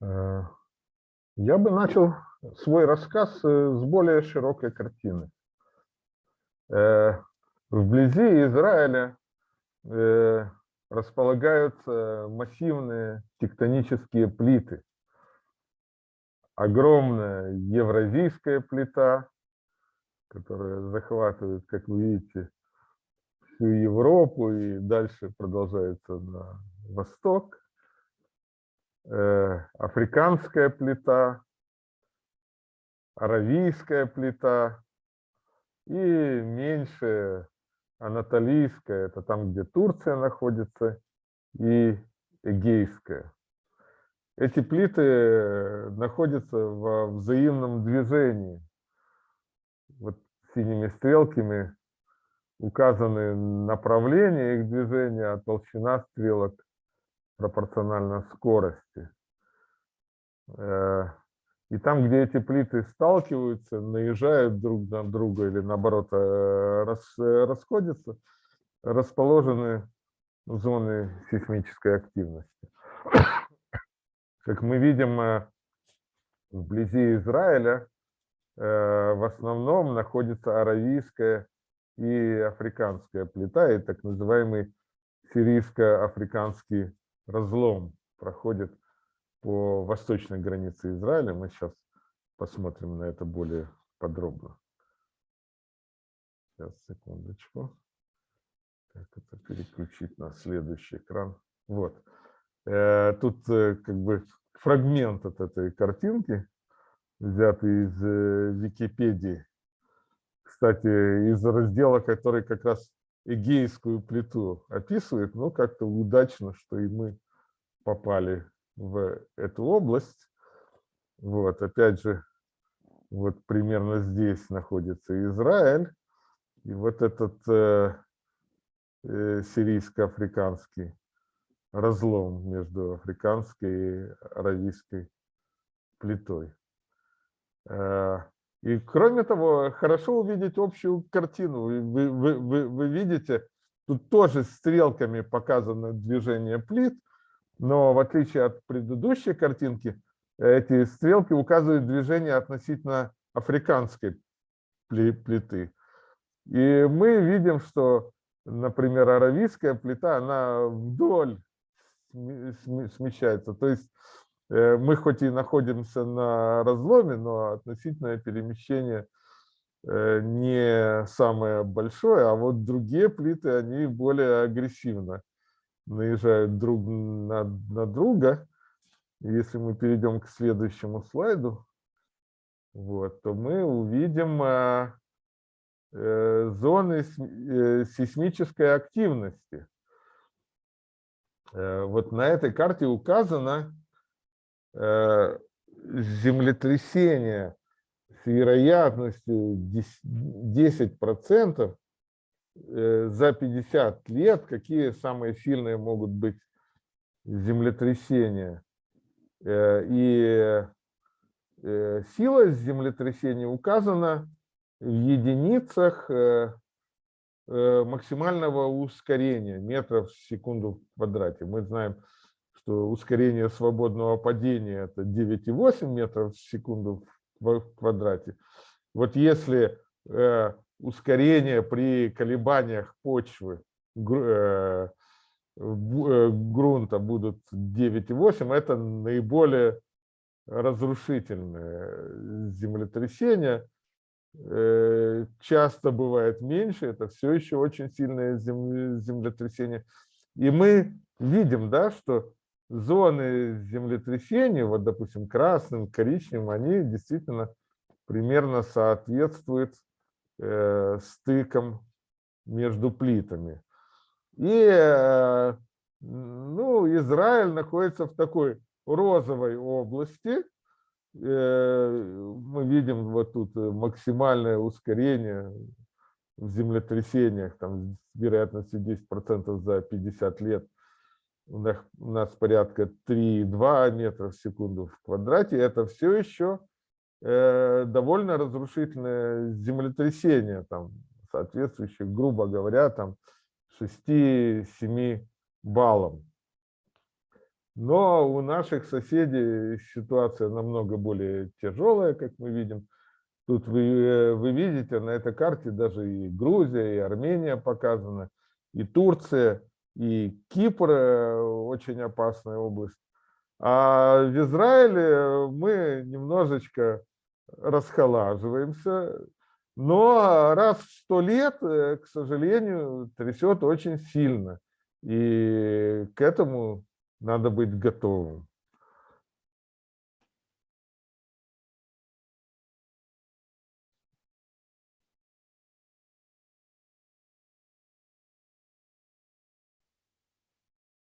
Э, Я бы начал свой рассказ э, с более широкой картины. Э, Вблизи Израиля располагаются массивные тектонические плиты. Огромная евразийская плита, которая захватывает, как вы видите, всю Европу и дальше продолжается на восток. Э, африканская плита, аравийская плита и меньшая анатолийская, это там, где Турция находится, и эгейская. Эти плиты находятся во взаимном движении. Вот синими стрелками указаны направления их движения, а толщина стрелок пропорционально скорости. Э, и там, где эти плиты сталкиваются, наезжают друг на друга или наоборот э, рас, расходятся, расположены зоны сейсмической активности. Как мы видим, э, вблизи Израиля в основном находится аравийская и африканская плита, и так называемый сирийско-африканский разлом проходит по восточной границе Израиля. Мы сейчас посмотрим на это более подробно. Сейчас, секундочку. Как это переключить на следующий экран? Вот. Э, тут э, как бы фрагмент от этой картинки, взятый из э, Википедии. Кстати, из раздела, который как раз Эгейскую плиту описывает, но как-то удачно, что и мы попали в эту область. Вот, опять же, вот примерно здесь находится Израиль. И вот этот э, э, сирийско-африканский разлом между африканской и аравийской плитой. Э, и кроме того, хорошо увидеть общую картину. Вы, вы, вы, вы видите, тут тоже стрелками показано движение плит, но в отличие от предыдущей картинки, эти стрелки указывают движение относительно африканской плиты. И мы видим, что, например, аравийская плита, она вдоль смещается. То есть мы хоть и находимся на разломе, но относительное перемещение э, не самое большое, а вот другие плиты, они более агрессивно наезжают друг на, на друга. Если мы перейдем к следующему слайду, вот, то мы увидим э, э, зоны э, сейсмической активности. Э, вот на этой карте указано, Э, землетрясение с вероятностью 10% э, за 50 лет, какие самые сильные могут быть землетрясения. Э, и сила землетрясения указана в единицах максимального ускорения метров в секунду в квадрате. Мы знаем, что ускорение свободного падения это 9,8 метров в секунду в квадрате. Вот если э, ускорение при колебаниях почвы э, э, грунта будут 9,8, это наиболее разрушительное землетрясение. Э, часто бывает меньше, это все еще очень сильное землетрясение. И мы видим, да, что зоны землетрясений, вот, допустим, красным, коричневым, они действительно примерно соответствуют э, стыкам между плитами. И э, ну, Израиль находится в такой розовой области. Э, мы видим вот тут максимальное ускорение в землетрясениях, там, с вероятностью 10% за 50 лет – у нас, у нас порядка 3,2 метра в секунду в квадрате, это все еще э, довольно разрушительное землетрясение, там, соответствующее, грубо говоря, там 6-7 баллам. Но у наших соседей ситуация намного более тяжелая, как мы видим. Тут вы, э, вы видите на этой карте даже и Грузия, и Армения показаны, и Турция, и Кипр э, очень опасная область. А в Израиле мы немножечко расхолаживаемся, но раз в сто лет, э, к сожалению, трясет очень сильно. И к этому надо быть готовым.